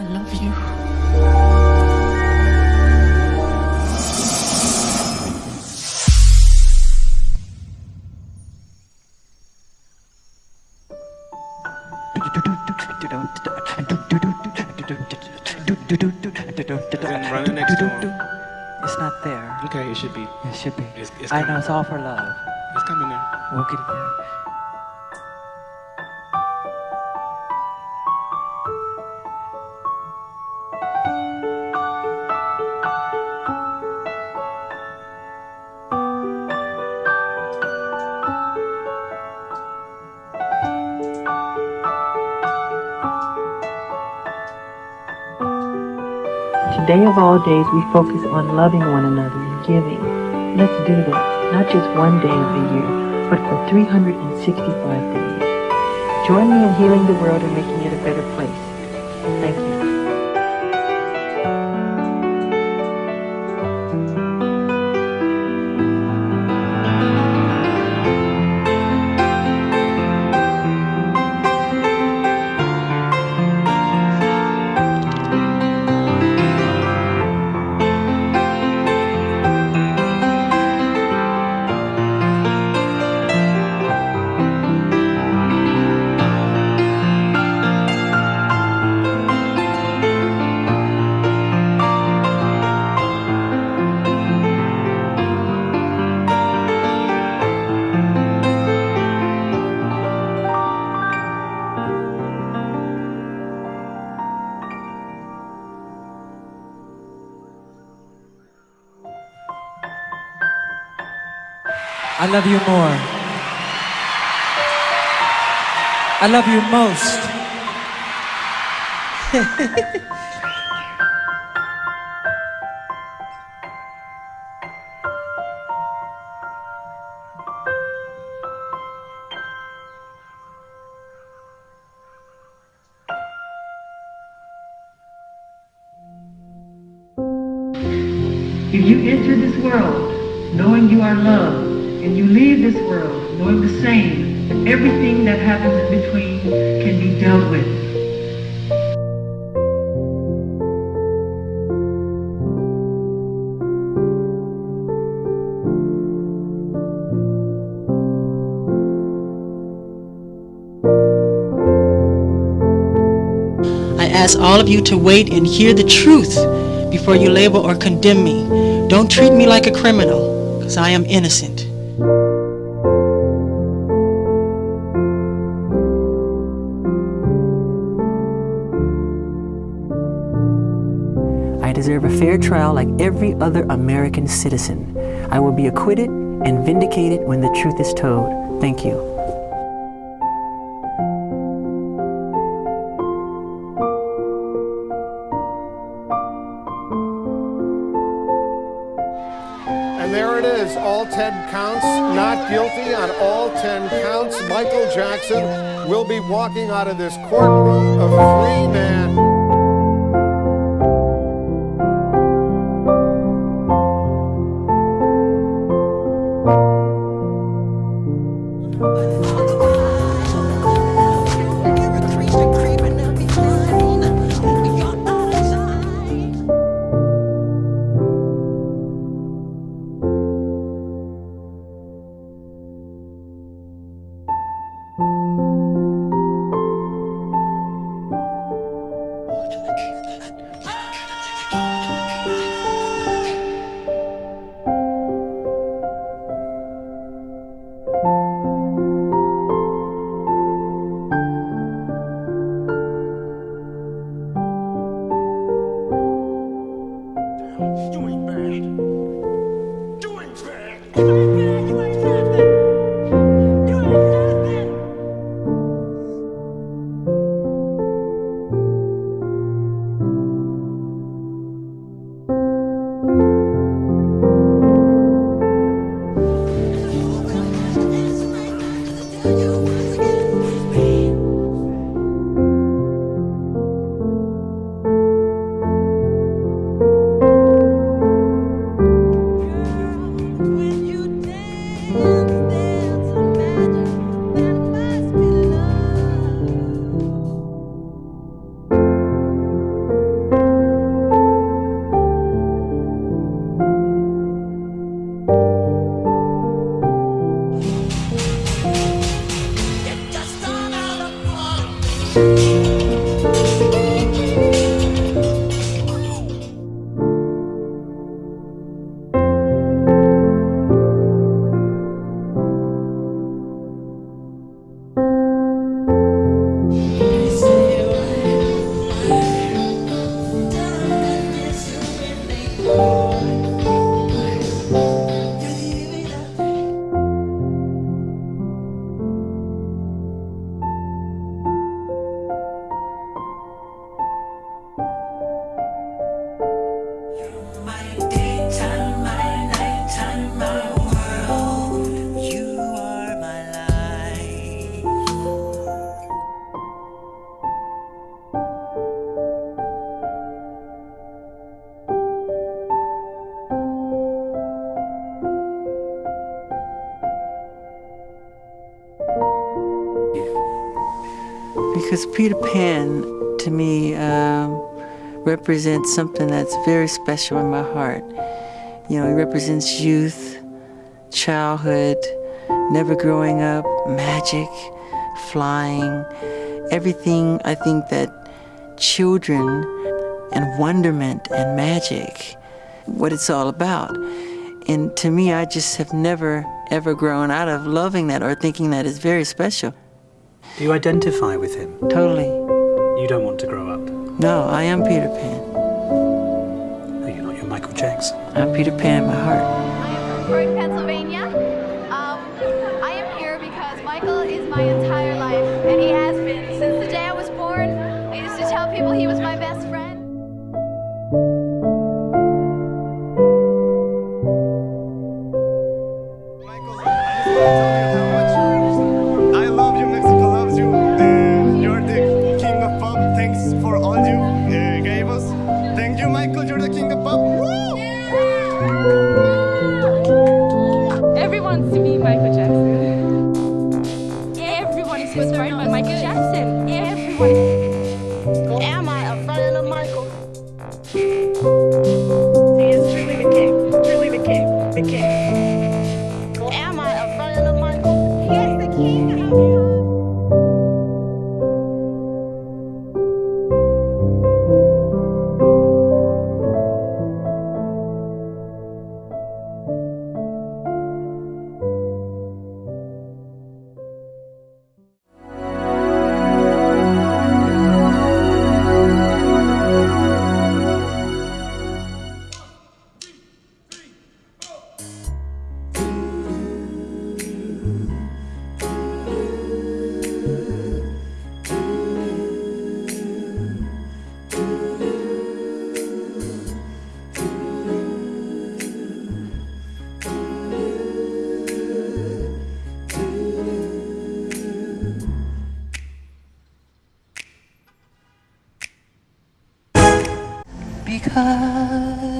I love you. Then run it next to him. It's not there. Okay, it should be. It should be. It's, it's I know it's all for love. It's coming there. We'll get it there. Today of all days, we focus on loving one another and giving. Let's do that, not just one day of the year, but for 365 days. Join me in healing the world and making it a better place. Thank love you more. I love you most. If you enter this world knowing you are loved, and you leave this world knowing the same, that everything that happens in between can be dealt with. I ask all of you to wait and hear the truth before you label or condemn me. Don't treat me like a criminal, because I am innocent. Deserve a fair trial like every other American citizen. I will be acquitted and vindicated when the truth is told. Thank you. And there it is, all 10 counts, not guilty on all 10 counts. Michael Jackson will be walking out of this courtroom a free man. Because Peter Pan, to me, um, represents something that's very special in my heart. You know, he represents youth, childhood, never growing up, magic, flying, everything I think that children and wonderment and magic, what it's all about. And to me, I just have never, ever grown out of loving that or thinking that is very special. Do you identify with him? Totally. You don't want to grow up. No, I am Peter Pan. No, you're not. You're Michael Jackson. I'm Peter Pan in my heart. Because I